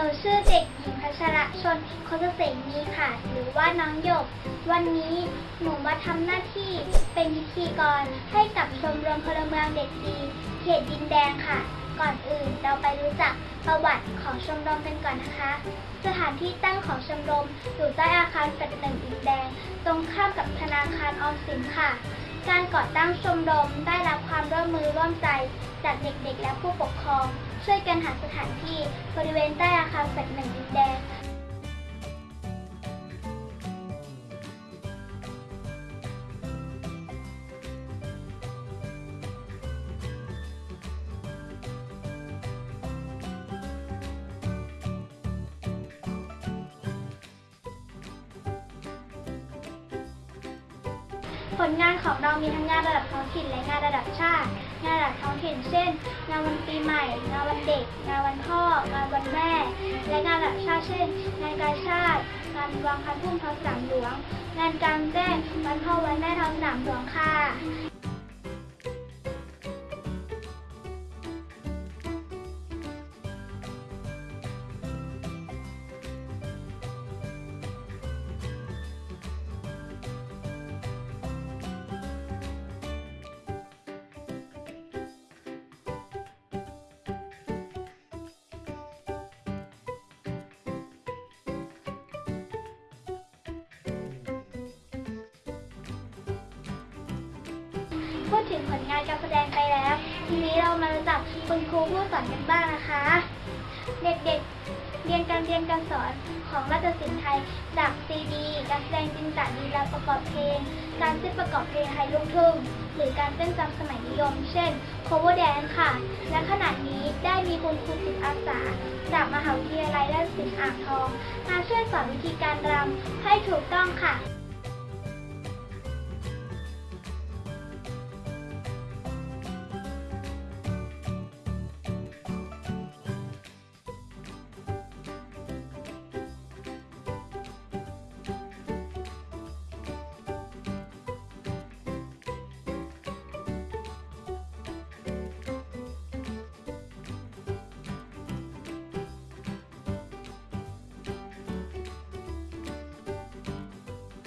นูชื่อเด็กหญิงพัชระชนโคสเสนีค่ะ หรือว่าน้องหยก วันนี้หนูมาทำหน้าที่เป็นพิธีกรให้กับชมรมพลเมืองเด็กดีเขตดินแดงค่ะ ก่อนอื่นเราไปรู้จักประวัติของชมรมกันก่อนนะคะ สถานที่ตั้งของชมรมอยู่ใต้อาคารแฟลตหนึ่งดินแดง ตรงข้ามกับธนาคารออมสินค่ะ การก่อตั้งชมรมได้รับความร่วมมือร่วมใจจากเด็กๆและผู้ปกครอง ช่วยกันหาสถานที่บริเวณใต้อาคารแฟลตหนึ่งดินแดงผลงานของเรามีทั้งงานระดับท้องถิ่นและงานระดับชาติ งานระดับท้องถิ่นเช่น งานวันปีใหม่ งานว งานวันพ่องานวันแม่ และงานระดับชาติเช่นงานกาชาติงานวางพันพุ่มท้องสนามหลวงงานกลางแจ้งวันพ่อวันแม่ท้องสนามหลวงค่ะ ถึงผลงานการแสดงไปแล้ว ทีนี้เรามารู้จักคุณครูผู้สอนกันบ้างนะคะ เด็กๆ เรียนการเรียนการสอนของราชสิลป์ไทย จากซีดี การแสดงจินตลีลาประกอบเพลง การเต้นประกอบเพลงไทยลูกทุ่ง หรือการเต้นตามสมัยนิยม เช่น cover dance ค่ะ และขณะนี้ได้มีคุณครูจิตอาสา จากมหาวิทยาลัยราชสิลป์อ่างทอง มาช่วยสอนวิธีการรำให้ถูกต้องค่ะ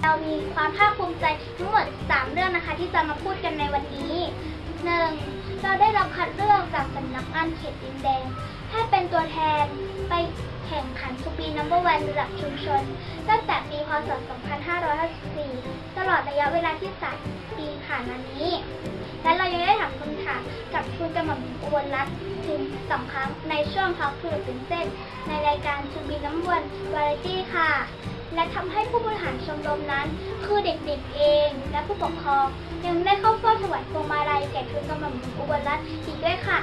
เรามีความภาคภูมิใจทั้งหมด 3 เรื่องนะคะที่จะมาพูดกันในวันนี้ 1. เราได้รับคัดเลือกจากสำนักงานเขตดินแดง ให้เป็นตัวแทนไปแข่งขันทูปีนัมเบอร์วันระดับชุมชน ตั้งแต่ปีพศ 2554 ตลอดระยะเวลาที่ 3 ปีผ่านมานี้ และเรายังได้ถามคำถามกับคุณกำมลอุบลรัตน์ถึงสองครั้งในช่วงท็อกทูตื่นเต้นในรายการชูบีน้ำวนวาไรตี้ค่ะ และทำให้ผู้บริหารชมรมนั้น คือเด็กๆเอง และผู้ปกครอง ยังได้เข้าเฝ้าถวายพวงมาลัยแก่ทุนกำลังอุบลรัตน์อีกด้วยค่ะ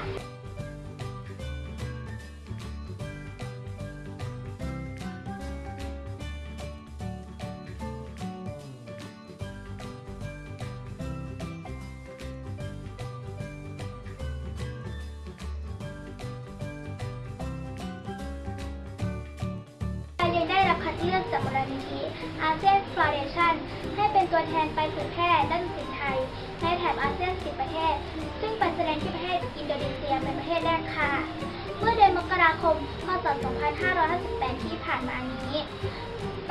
คัดเลือกจากมูลนิธิอาเซียนฟลอเรชันให้เป็นตัวแทนไปเผยแพร่ด้านศิลป์ไทย ในแถบอาเซียน 10 ประเทศ ซึ่งไปแสดงที่ประเทศอินโดนีเซียเป็นประเทศแรกค่ะ เมื่อเดือนมกราคม พศ 2558 ที่ผ่านมานี้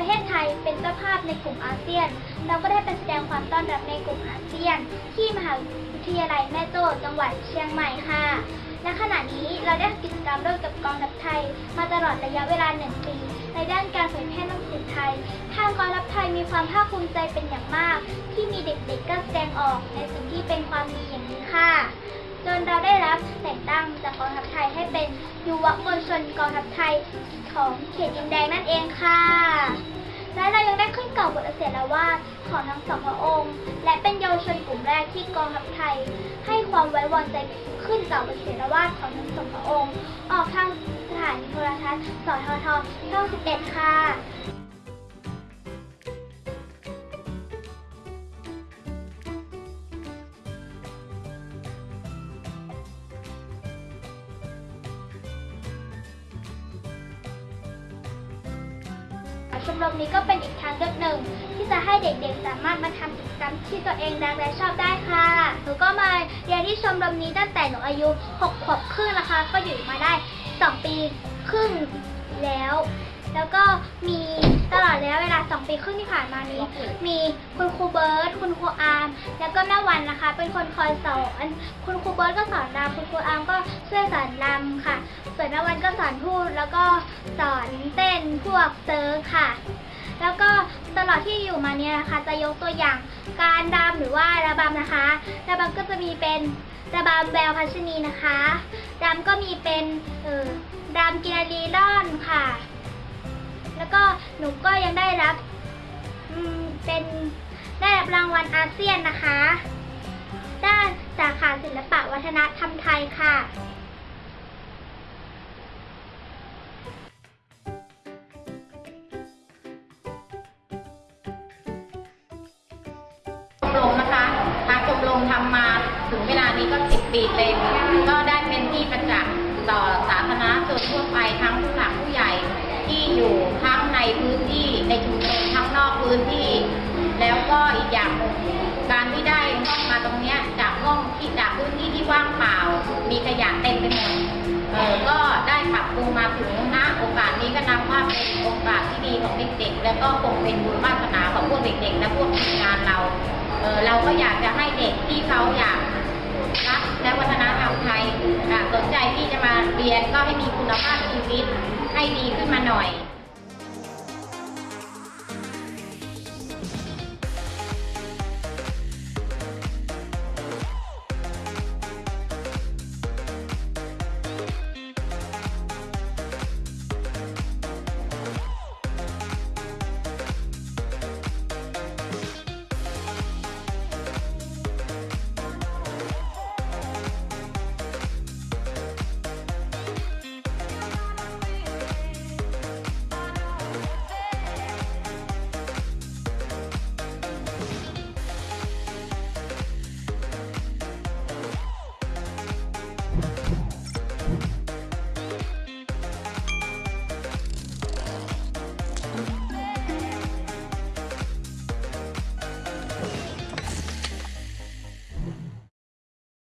ประเทศไทยเป็นเจ้าภาพในกลุ่มอาเซียน เราก็ได้ไปแสดงความต้อนรับในกลุ่มอาเซียน ที่มหาวิทยาลัยแม่โจ้จังหวัดเชียงใหม่ค่ะ และขณะนี้เราได้กิจกรรมร่วมกับกองทัพไทย มาตลอดระยะเวลาหนึ่งปีในด้านการเผยแพร่หนังสือไทย ทางกองทัพไทยมีความภาคภูมิใจเป็นอย่างมาก ที่มีเด็กๆกล้าแสดงออกในสิ่งที่เป็นความดีอย่างนี้ค่ะจนเราได้รับแต่งตั้งจากกองทัพไทยให้เป็นยุวมวลชนกองทัพไทยของเขตดินแดงนั่นเองค่ะ และเรายังได้ขึ้นเก่าบทเสียละวาดของทั้งสองพระองค์ และเป็นเยาวชนกลุ่มแรกที่กองทัพไทย ให้ความไว้วางใจขึ้นเก่าบทเสียละวาดของทั้งสองพระองค์ ออกทางสถานีโทรทัศน์สททช่อง11 ค่ะ ชมรมนี้ก็เป็นอีกทางเลือกหนึ่ง ที่จะให้เด็กๆ สามารถมาทำกิจกรรมที่ตัวเองรักและชอบได้ค่ะ หนูก็มาเรียนที่ชมรมนี้ตั้งแต่หนูอายุ6ขวบครึ่งนะคะ ก็อยู่มาได้ 2 ปีครึ่งแล้ว แล้วก็มีตลอดแล้วเวลา 2 ปีครึ่งที่ผ่านมานี้ มีคุณครูเบิร์ตคุณครูอาร์มแล้วก็แม่วันนะคะ เป็นคนคอยสอนคุณครูเบิร์ตก็สอนรำคุณครูอาร์มก็ช่วยสอนรำค่ะ ส่วนแม่วันก็สอนพูดแล้วก็ สอนเต้นพวกเซิร์ฟค่ะ แล้วก็ตลอดที่อยู่มาเนี่ยนะคะ จะยกตัวอย่างการรำหรือว่าระบำนะคะระบำก็จะมีเป็นระบำแววพัชนีนะคะรำก็มีเป็นเออรำกินารีร่อนค่ะ แล้วก็หนูก็ยังได้รับเป็นได้รับรางวัลอาเซียนนะคะ ด้านสาขาศิลปะวัฒนธรรมไทยค่ะ งชมรมทำมาถึงเวลานี้ก็สิบปีเต็มก็ได้เป็นที่ประจักษ์ต่อสาธารณชนทั่วไปทั้งผู้หลักผู้ใหญ่ที่อยู่ทั้งในพื้นที่ในชุมชนทั้งนอกพื้นที่ แล้วก็อีกอย่างการที่ได้ห้องมาตรงเนี้ยจากห้องที่จากพื้นที่ที่ว่างเปล่า มีขยะเต็มไปหมดเออก็ได้ปรับปรุงมาถึงณโอก นี้ก็นับว่าเป็นโอกาสที่ดีของเด็กๆ แล้วก็คงเป็นบุญวาสนาของพวกเด็กๆ และพวกทีมงานเราเเราก็อยากจะให้เด็กที่เขาอยากรักและวัฒนธรรมไทยสนใจที่จะมาเรียนก็ให้มีคุณภาพชีวิตให้ดีขึ้นมาหน่อย